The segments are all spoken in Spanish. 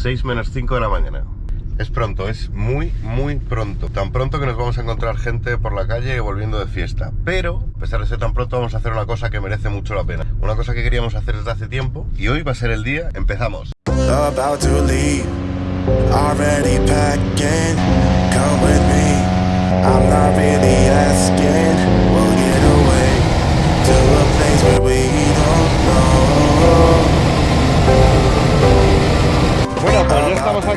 6 menos 5 de la mañana. Es pronto, es muy, muy pronto. Tan pronto que nos vamos a encontrar gente por la calle volviendo de fiesta. Pero, a pesar de ser tan pronto, vamos a hacer una cosa que merece mucho la pena. Una cosa que queríamos hacer desde hace tiempo y hoy va a ser el día. Empezamos. about to leave. Already packing, come with me.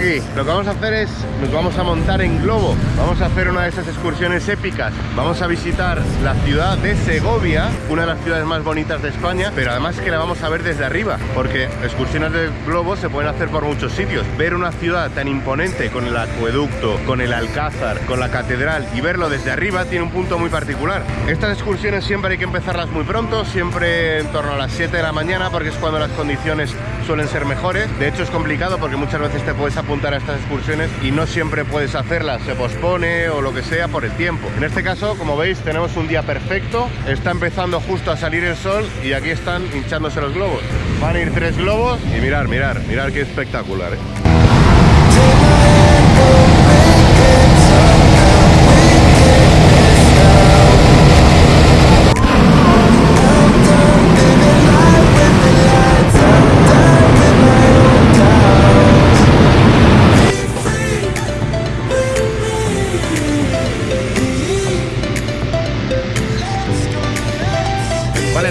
Aquí. Lo que vamos a hacer es, nos vamos a montar en globo. Vamos a hacer una de esas excursiones épicas. Vamos a visitar la ciudad de Segovia, una de las ciudades más bonitas de España, pero además que la vamos a ver desde arriba, porque excursiones de globo se pueden hacer por muchos sitios. Ver una ciudad tan imponente con el acueducto, con el alcázar, con la catedral y verlo desde arriba tiene un punto muy particular. Estas excursiones siempre hay que empezarlas muy pronto, siempre en torno a las 7 de la mañana, porque es cuando las condiciones suelen ser mejores. De hecho es complicado porque muchas veces te puedes apuntar a estas excursiones y no siempre puedes hacerlas, se pospone o lo que sea por el tiempo. En este caso, como veis, tenemos un día perfecto, está empezando justo a salir el sol y aquí están hinchándose los globos. Van a ir tres globos y mirar, mirar, mirar qué espectacular. ¿eh?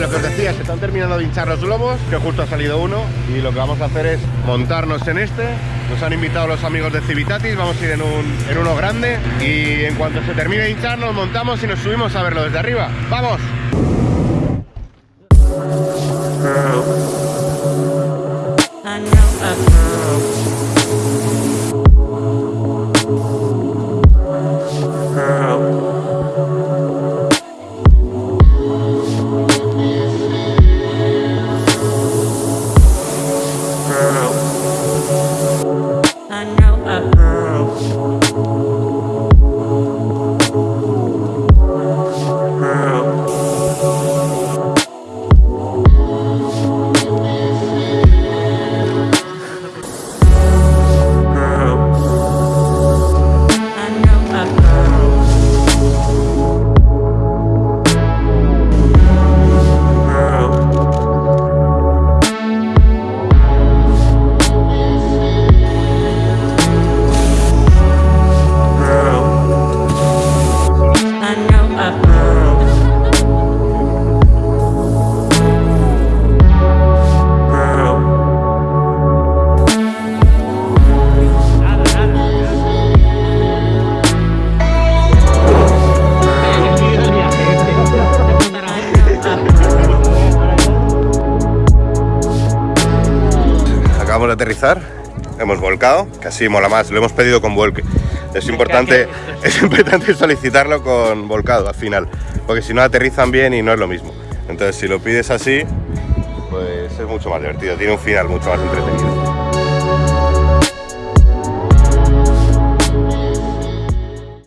Lo que os decía, se están terminando de hinchar los globos, que justo ha salido uno, y lo que vamos a hacer es montarnos en este. Nos han invitado los amigos de Civitatis, vamos a ir en, en uno grande, y en cuanto se termine de hinchar nos montamos y nos subimos a verlo desde arriba. ¡Vamos! De aterrizar, hemos volcado, que así mola más, lo hemos pedido con vuelque. Es importante, es importante solicitarlo con volcado al final, porque si no aterrizan bien y no es lo mismo. Entonces si lo pides así, pues es mucho más divertido, tiene un final mucho más entretenido.